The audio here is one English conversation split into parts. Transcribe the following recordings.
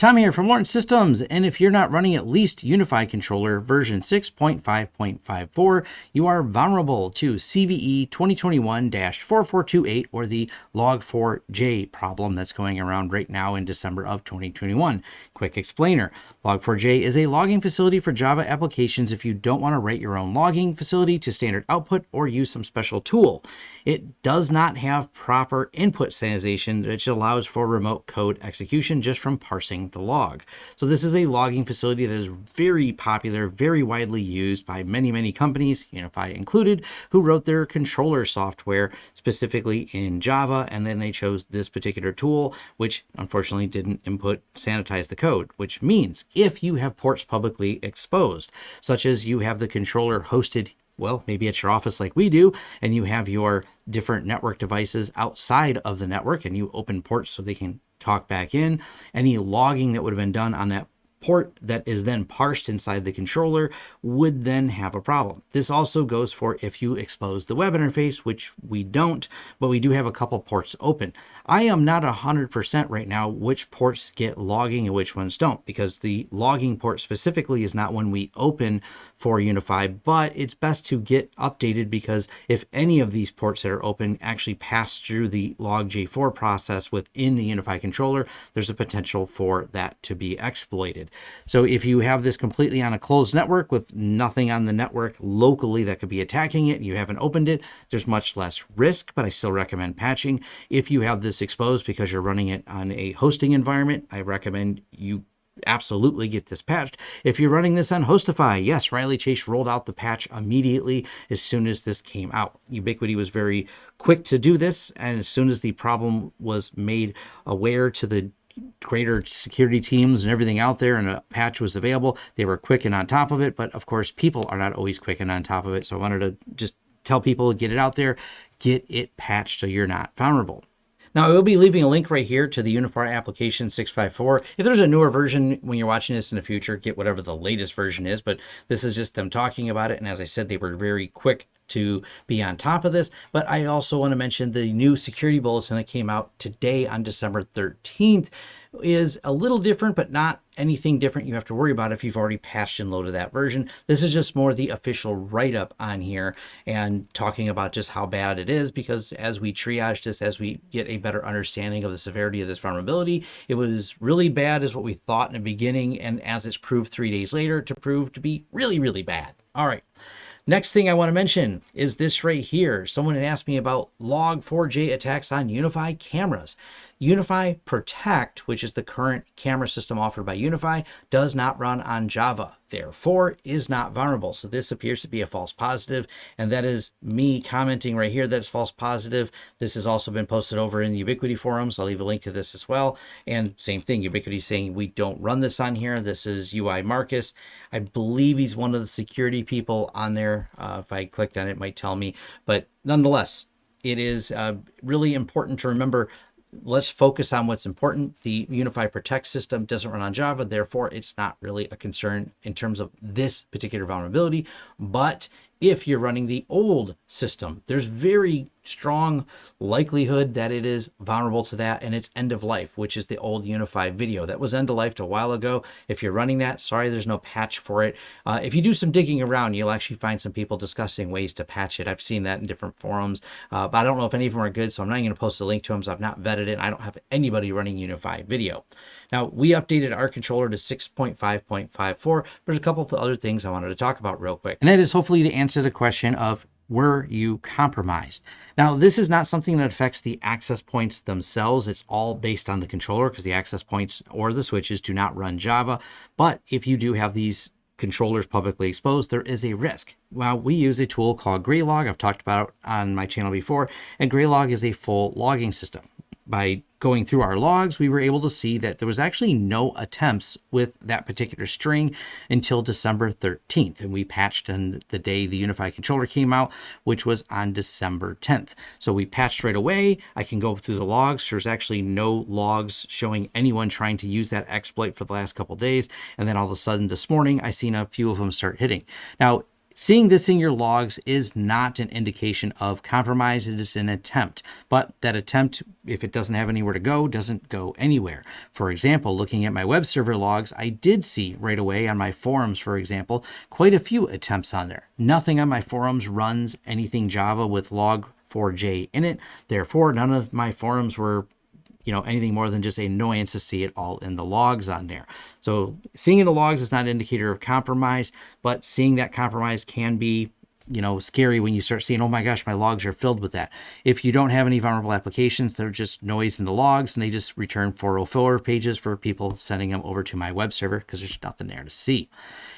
Tom here from Lawrence Systems, and if you're not running at least UniFi Controller version 6.5.54, you are vulnerable to CVE 2021-4428 or the Log4j problem that's going around right now in December of 2021. Quick explainer. Log4j is a logging facility for Java applications if you don't want to write your own logging facility to standard output or use some special tool. It does not have proper input sanitization, which allows for remote code execution just from parsing the log. So this is a logging facility that is very popular, very widely used by many, many companies, UniFi included, who wrote their controller software specifically in Java, and then they chose this particular tool, which unfortunately didn't input sanitize the code, which means if you have ports publicly exposed, such as you have the controller hosted well, maybe at your office like we do, and you have your different network devices outside of the network and you open ports so they can talk back in. Any logging that would have been done on that port that is then parsed inside the controller would then have a problem. This also goes for if you expose the web interface, which we don't, but we do have a couple ports open. I am not 100% right now which ports get logging and which ones don't, because the logging port specifically is not one we open for UniFi, but it's best to get updated because if any of these ports that are open actually pass through the log-j4 process within the UniFi controller, there's a potential for that to be exploited. So if you have this completely on a closed network with nothing on the network locally that could be attacking it, you haven't opened it, there's much less risk, but I still recommend patching. If you have this exposed because you're running it on a hosting environment, I recommend you absolutely get this patched. If you're running this on HostiFi, yes, Reilly Chase rolled out the patch immediately as soon as this came out. Ubiquiti was very quick to do this, and as soon as the problem was made aware to the greater security teams and everything out there and a patch was available they were quick and on top of it but of course people are not always quick and on top of it so i wanted to just tell people get it out there get it patched so you're not vulnerable now, I will be leaving a link right here to the UniFi application 654. If there's a newer version when you're watching this in the future, get whatever the latest version is, but this is just them talking about it. And as I said, they were very quick to be on top of this. But I also want to mention the new security bulletin that came out today on December 13th is a little different, but not anything different you have to worry about if you've already patched and loaded that version. This is just more the official write-up on here and talking about just how bad it is because as we triage this, as we get a better understanding of the severity of this vulnerability, it was really bad is what we thought in the beginning and as it's proved three days later to prove to be really, really bad. All right. Next thing I want to mention is this right here. Someone had asked me about log4j attacks on UniFi cameras. UniFi Protect, which is the current camera system offered by UniFi, does not run on Java, therefore is not vulnerable. So this appears to be a false positive, and that is me commenting right here that's false positive. This has also been posted over in the Ubiquiti forums. I'll leave a link to this as well. And same thing, Ubiquiti saying we don't run this on here. This is UI Marcus. I believe he's one of the security people on there. Uh, if I clicked on it, it might tell me, but nonetheless, it is uh, really important to remember let's focus on what's important. The UniFi Protect system doesn't run on Java, therefore it's not really a concern in terms of this particular vulnerability. But if you're running the old system, there's very strong likelihood that it is vulnerable to that and it's end of life, which is the old UniFi video. That was end of life a while ago. If you're running that, sorry, there's no patch for it. Uh, if you do some digging around, you'll actually find some people discussing ways to patch it. I've seen that in different forums, uh, but I don't know if any of them are good, so I'm not going to post a link to them. So I've not vetted it. I don't have anybody running UniFi video. Now, we updated our controller to 6.5.54, but there's a couple of other things I wanted to talk about real quick. And that is hopefully to answer the question of were you compromised? Now, this is not something that affects the access points themselves. It's all based on the controller because the access points or the switches do not run Java. But if you do have these controllers publicly exposed, there is a risk. Well, we use a tool called Graylog. I've talked about on my channel before, and Graylog is a full logging system. By going through our logs, we were able to see that there was actually no attempts with that particular string until December 13th. And we patched on the day the Unified controller came out, which was on December 10th. So we patched right away. I can go through the logs. There's actually no logs showing anyone trying to use that exploit for the last couple days. And then all of a sudden this morning, I seen a few of them start hitting. Now, Seeing this in your logs is not an indication of compromise, it is an attempt. But that attempt, if it doesn't have anywhere to go, doesn't go anywhere. For example, looking at my web server logs, I did see right away on my forums, for example, quite a few attempts on there. Nothing on my forums runs anything Java with log4j in it. Therefore, none of my forums were you know anything more than just annoyance to see it all in the logs on there. So seeing in the logs is not an indicator of compromise, but seeing that compromise can be you know scary when you start seeing oh my gosh my logs are filled with that if you don't have any vulnerable applications they're just noise in the logs and they just return 404 pages for people sending them over to my web server because there's nothing there to see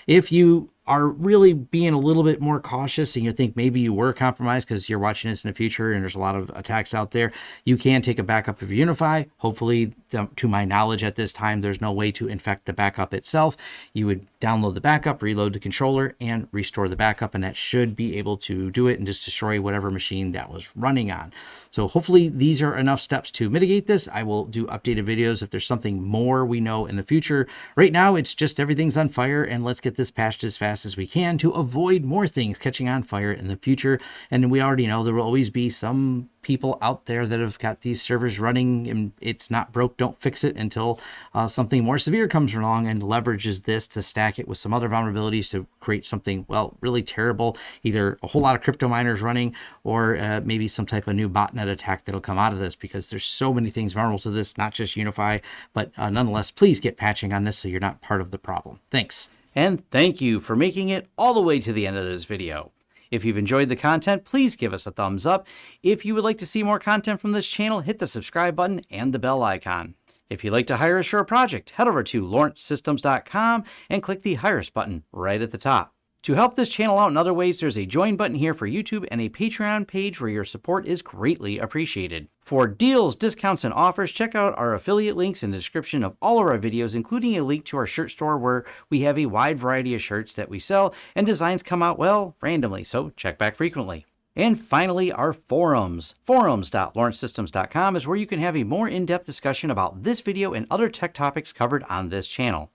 if you are really being a little bit more cautious and you think maybe you were compromised because you're watching this in the future and there's a lot of attacks out there, you can take a backup of UniFi. Hopefully, to my knowledge at this time, there's no way to infect the backup itself. You would download the backup, reload the controller, and restore the backup, and that should be able to do it and just destroy whatever machine that was running on. So hopefully these are enough steps to mitigate this. I will do updated videos if there's something more we know in the future. Right now, it's just everything's on fire, and let's get this patched as fast as we can to avoid more things catching on fire in the future. And we already know there will always be some people out there that have got these servers running and it's not broke, don't fix it until uh, something more severe comes along and leverages this to stack it with some other vulnerabilities to create something, well, really terrible. Either a whole lot of crypto miners running or uh, maybe some type of new botnet attack that'll come out of this because there's so many things vulnerable to this, not just UniFi, but uh, nonetheless, please get patching on this so you're not part of the problem. Thanks. And thank you for making it all the way to the end of this video. If you've enjoyed the content, please give us a thumbs up. If you would like to see more content from this channel, hit the subscribe button and the bell icon. If you'd like to hire a project, head over to lawrencesystems.com and click the Hire Us button right at the top. To help this channel out in other ways, there's a join button here for YouTube and a Patreon page where your support is greatly appreciated. For deals, discounts, and offers, check out our affiliate links in the description of all of our videos, including a link to our shirt store where we have a wide variety of shirts that we sell and designs come out, well, randomly, so check back frequently. And finally, our forums. Forums.lawrencesystems.com is where you can have a more in-depth discussion about this video and other tech topics covered on this channel.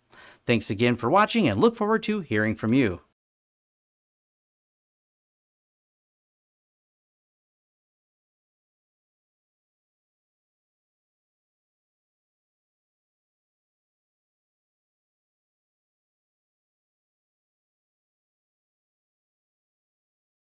Thanks again for watching and look forward to hearing from you.